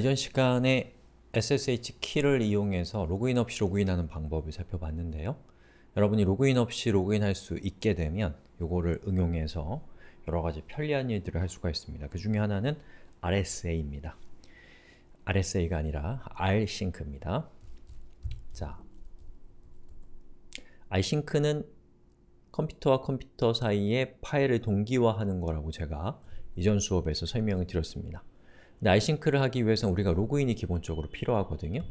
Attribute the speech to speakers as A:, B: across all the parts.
A: 이전 시간에 SSH 키를 이용해서 로그인 없이 로그인하는 방법을 살펴봤는데요. 여러분이 로그인 없이 로그인할 수 있게 되면 이거를 응용해서 여러가지 편리한 일들을 할 수가 있습니다. 그 중에 하나는 RSA입니다. RSA가 아니라 Rsync입니다. 자, Rsync는 컴퓨터와 컴퓨터 사이에 파일을 동기화하는 거라고 제가 이전 수업에서 설명을 드렸습니다. Isync를 하기 위해서는 우리가 로그인이 기본적으로 필요하거든요.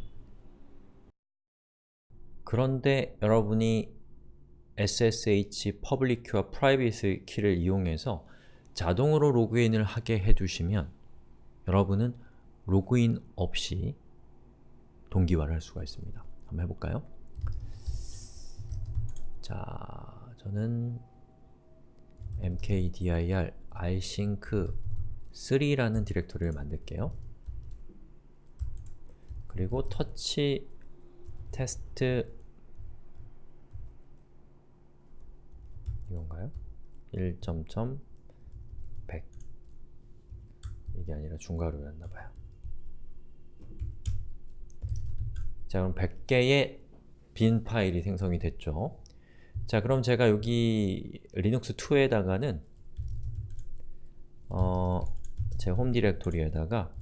A: 그런데 여러분이 SSH public key와 private key를 이용해서 자동으로 로그인을 하게 해두시면 여러분은 로그인 없이 동기화를 할 수가 있습니다. 한번 해볼까요? 자, 저는 mkdir rsync 3라는 디렉토리를 만들게요. 그리고 터치 테스트 이건가요? 1.100 이게 아니라 중괄호였나봐요. 자 그럼 100개의 빈 파일이 생성이 됐죠. 자 그럼 제가 여기 리눅스 2에다가는 어, 제 홈 디렉토리에다가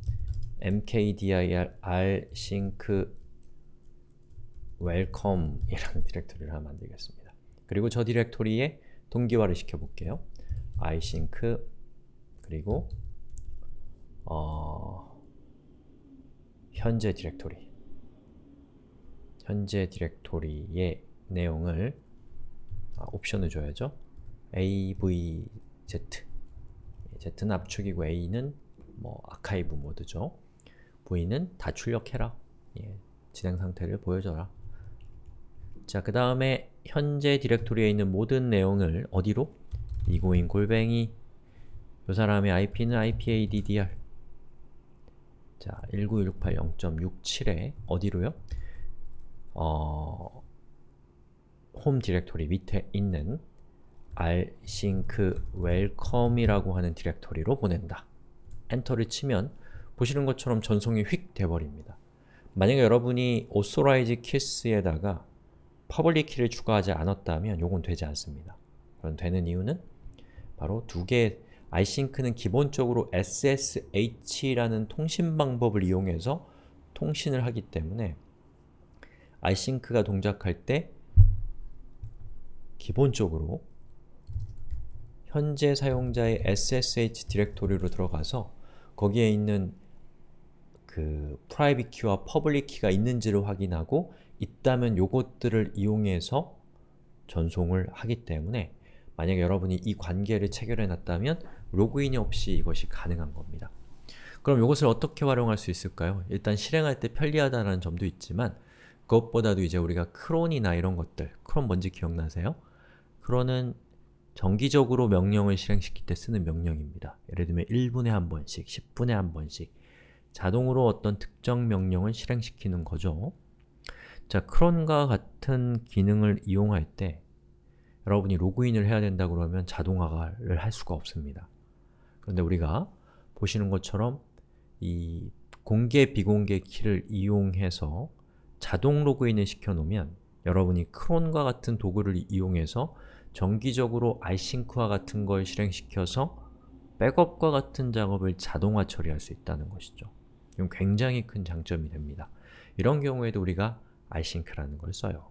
A: mkdir rsync welcome이라는 디렉토리를 하나 만들겠습니다. 그리고 저 디렉토리에 동기화를 시켜볼게요. rsync 그리고 어, 현재 디렉토리 현재 디렉토리의 내용을 아, 옵션을 줘야죠. avz Z는 압축이고 A는 뭐 아카이브 모드죠. V는 다 출력해라. 예, 진행 상태를 보여줘라. 자, 그 다음에 현재 디렉토리에 있는 모든 내용을 어디로? 이고인 골뱅이 이 사람의 IP는 IPADDR 자, 19180.67에 어디로요? 어, 홈 디렉토리 밑에 있는 rsync welcome이라고 하는 디렉토리로 보낸다. 엔터를 치면 보시는 것처럼 전송이 휙 돼버립니다. 만약에 여러분이 authorized keys에다가 public key를 추가하지 않았다면 요건 되지 않습니다. 그럼 되는 이유는 바로 두 개, isync는 기본적으로 SSH라는 통신 방법을 이용해서 통신을 하기 때문에 isync가 동작할 때 기본적으로 현재 사용자의 SSH 디렉토리로 들어가서 거기에 있는 그 private key와 public key가 있는지를 확인하고 있다면 요것들을 이용해서 전송을 하기 때문에 만약에 여러분이 이 관계를 체결해 놨다면 로그인이 없이 이것이 가능한 겁니다. 그럼 이것을 어떻게 활용할 수 있을까요? 일단 실행할 때 편리하다는 점도 있지만 그것보다도 이제 우리가 크론이나 이런 것들, 크론 뭔지 기억나세요? 크론은 정기적으로 명령을 실행시킬 때 쓰는 명령입니다. 예를 들면 1분에 한 번씩, 10분에 한 번씩 자동으로 어떤 특정 명령을 실행시키는 거죠. 자, 크론과 같은 기능을 이용할 때 여러분이 로그인을 해야 된다 그러면 자동화를 할 수가 없습니다. 그런데 우리가 보시는 것처럼 이 공개, 비공개 키를 이용해서 자동 로그인을 시켜놓으면 여러분이 크론과 같은 도구를 이용해서 정기적으로 isync와 같은 걸 실행시켜서 백업과 같은 작업을 자동화 처리할 수 있다는 것이죠. 이건 굉장히 큰 장점이 됩니다. 이런 경우에도 우리가 isync라는 걸 써요.